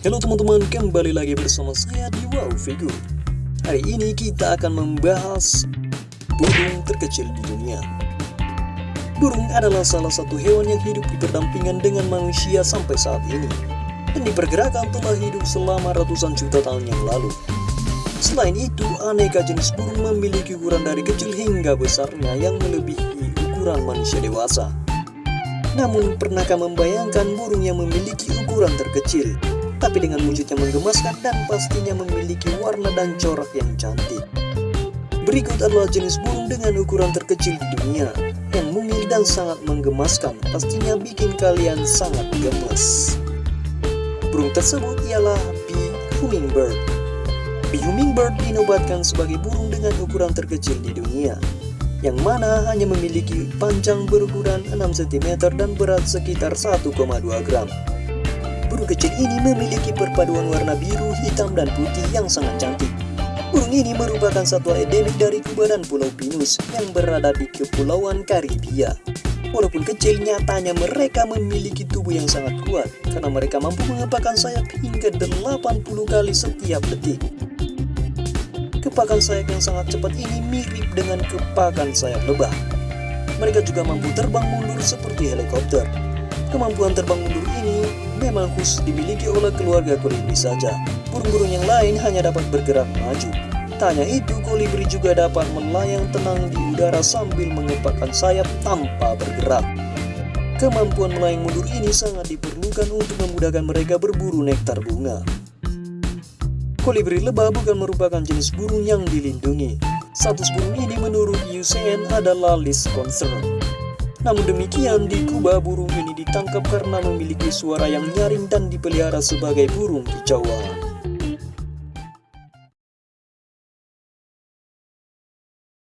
Halo teman-teman, kembali lagi bersama saya di Wow Figur. Hari ini kita akan membahas burung terkecil di dunia. Burung adalah salah satu hewan yang hidup berdampingan dengan manusia sampai saat ini. Dan diperkirakan telah hidup selama ratusan juta tahun yang lalu. Selain itu, aneka jenis burung memiliki ukuran dari kecil hingga besarnya yang melebihi ukuran manusia dewasa. Namun, pernahkah membayangkan burung yang memiliki ukuran terkecil? Tapi dengan wujud yang menggemaskan dan pastinya memiliki warna dan corak yang cantik. Berikut adalah jenis burung dengan ukuran terkecil di dunia, yang mungil dan sangat menggemaskan, pastinya bikin kalian sangat gemas. Burung tersebut ialah bee hummingbird. Bee hummingbird dinobatkan sebagai burung dengan ukuran terkecil di dunia, yang mana hanya memiliki panjang berukuran 6 cm dan berat sekitar 1,2 gram. Burung kecil ini memiliki perpaduan warna biru, hitam, dan putih yang sangat cantik. Burung ini merupakan satwa endemik dari Kuba dan Pulau Pinus yang berada di Kepulauan Karibia. Walaupun kecil, nyatanya mereka memiliki tubuh yang sangat kuat karena mereka mampu mengepakkan sayap hingga 80 kali setiap detik. Kepakan sayap yang sangat cepat ini mirip dengan kepakan sayap lebah. Mereka juga mampu terbang mundur seperti helikopter. Kemampuan terbang mundur ini memang khusus dimiliki oleh keluarga kolibri saja. Burung-burung yang lain hanya dapat bergerak maju. Tanya itu, kolibri juga dapat melayang tenang di udara sambil mengepakkan sayap tanpa bergerak. Kemampuan melayang mundur ini sangat diperlukan untuk memudahkan mereka berburu nektar bunga. Kolibri lebah bukan merupakan jenis burung yang dilindungi. Status burung ini menurut UCN adalah list concern. Namun demikian, di Kuba burung ini ditangkap karena memiliki suara yang nyaring dan dipelihara sebagai burung kicauan.